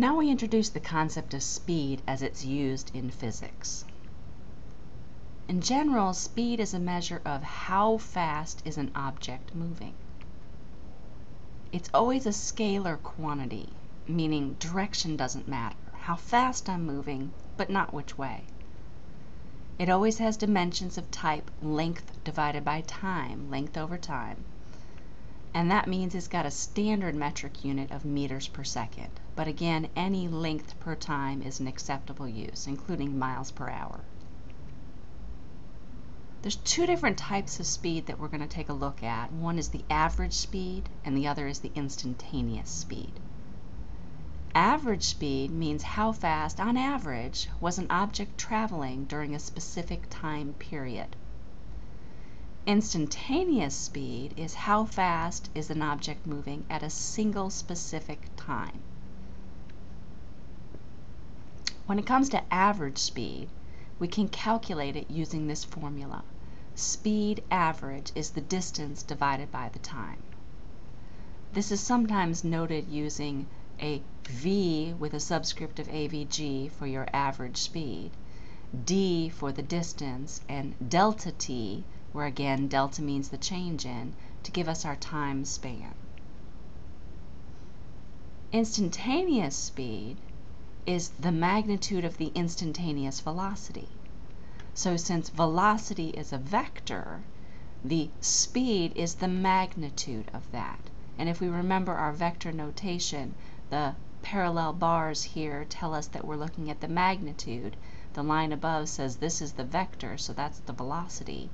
Now we introduce the concept of speed as it's used in physics. In general, speed is a measure of how fast is an object moving. It's always a scalar quantity, meaning direction doesn't matter, how fast I'm moving, but not which way. It always has dimensions of type length divided by time, length over time. And that means it's got a standard metric unit of meters per second. But again, any length per time is an acceptable use, including miles per hour. There's two different types of speed that we're going to take a look at. One is the average speed and the other is the instantaneous speed. Average speed means how fast, on average, was an object traveling during a specific time period. Instantaneous speed is how fast is an object moving at a single specific time. When it comes to average speed, we can calculate it using this formula. Speed average is the distance divided by the time. This is sometimes noted using a v with a subscript of avg for your average speed, d for the distance, and delta t, where again delta means the change in, to give us our time span. Instantaneous speed is the magnitude of the instantaneous velocity. So since velocity is a vector, the speed is the magnitude of that. And if we remember our vector notation, the parallel bars here tell us that we're looking at the magnitude. The line above says this is the vector, so that's the velocity.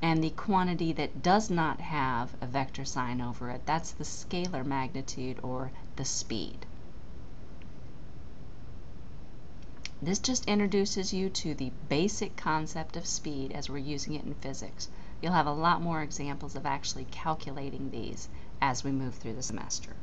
And the quantity that does not have a vector sign over it, that's the scalar magnitude or the speed. This just introduces you to the basic concept of speed as we're using it in physics. You'll have a lot more examples of actually calculating these as we move through the semester.